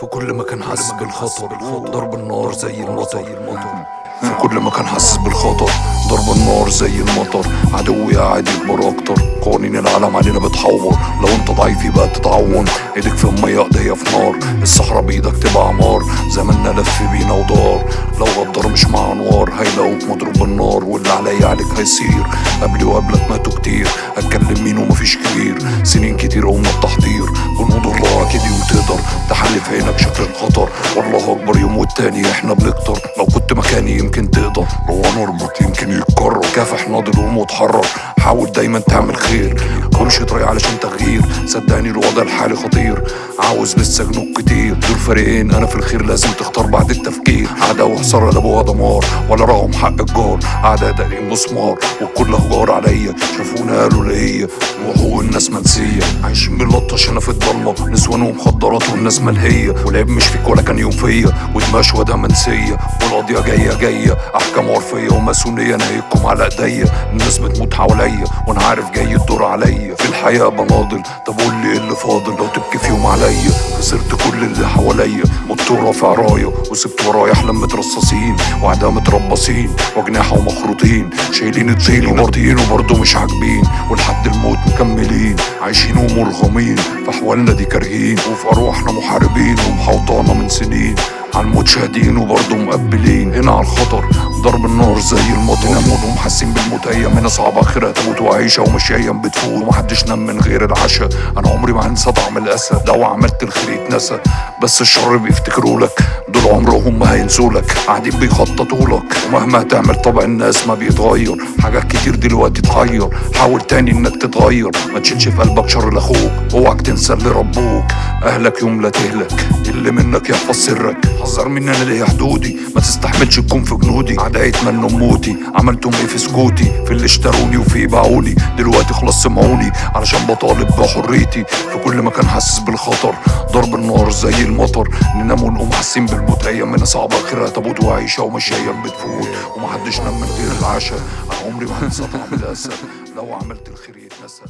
في كل مكان حاسس بالخطر. ضرب النار زي المطر. في كل مكان حاسس بالخطر. ضرب النار زي المطر. عدوي قاعد يكبر أكتر. قوانين العالم علينا بتحور. لو أنت ضعيف يبقى تتعون إيدك في المية إيديا في نار. الصحراء بإيدك تبقى عمار زماننا لف بينا ودار. لو غدر مش مع أنوار. هيلاقوك مضروب بالنار. واللي عليا عليك هيصير. قبلي وقبلك ماتوا كتير أتكلم مين ومفيش كبير. سنين كتير قمنا التحضير جنود الخطر والله أكبر يوم والتاني إحنا بنكتر. لو كنت مكاني يمكن تقدر. لو نربط يمكن يتكرر. كافح ناضل قوم واتحرر حاول دايما تعمل خير. كلش طريق علشان تغيير. صدقني الوضع الحالي خطير. عاوز لسه جنود كتير. دول فريقين أنا في الخير لازم تختار بعد التفكير. عدا وحصار لابوها دمار. ولا رغم حق الجار. اعداء داقين مسمار. والكل هجار عليا. شافونا قالوا ليا. وحقوق الناس منسية. هنا في الضلمة. نسوان ومخدرات والناس ملهية. والعيب مش فيك ولا كان يوم فيا. ودماغ شهداء منسية. والقضية جاية جاية. أحكام عرفية وماسونية. نايكم على إيديا. الناس بتموت حواليا. وأنا عارف جاي الدور عليا. في الحياة بناضل طب قول لي إيه اللي فاضل؟ لو تبكي في يوم عليا. خسرت كل اللي حواليا. مت رافع راية وسبت ورايا أحلام مترصصين. واعداء متربصين. وجناحة ومخروطين. شايلين الطين ومرضيين. وبرضه مش عاجبين. ولحد الموت مكملين. عايشين ومرغمين في احوالنا دي كارهين وفي أرواحنا محاربين ومحوطانا من سنين. على الموت شاهدين وبرضه مقبلين. هنا على الخطر ضرب النار زي المطر. نموت ومحسين بالموت ايامنا صعبة آخرها تموت وعيشة ومش أيام بتفوت ومحدش نام من غير العشاء. أنا عمري ما هنسى طعم الأسى. لو عملت الخير يتنسى. بس الشر بيفتكروا لك دول عمرهم ما هينسوا لك. قاعدين بيخططوا لك. ومهما تعمل طبع الناس ما بيتغير. حاجات كتير دلوقتي تغير. حاول تاني إنك تتغير. ما تشيلش في قلبك شر لأخوك. أوعك تنسى اللي ربوك. أهلك يوم لا تهلك. اللي منك يحفظ سرك حذر مني أنا ليا حدودي؟ ما تستحملش تكون في جنودي. اعدائي يتمنوا موتي عملتهم إيه في سكوتي؟ في اللي اشتروني وفي باعوني. دلوقتي خلاص سمعوني. علشان بطالب بحريتي. في كل مكان حاسس بالخطر. ضرب النار زي المطر. ننام ونقوم حاسين بالموت. ايامنا صعبه آخرها تابوت وعيشة ومش أيام بتفوت. ومحدش نام من غير العشاء. أنا عمري ما هنسى طعم الاسى لو عملت الخير يتنسى.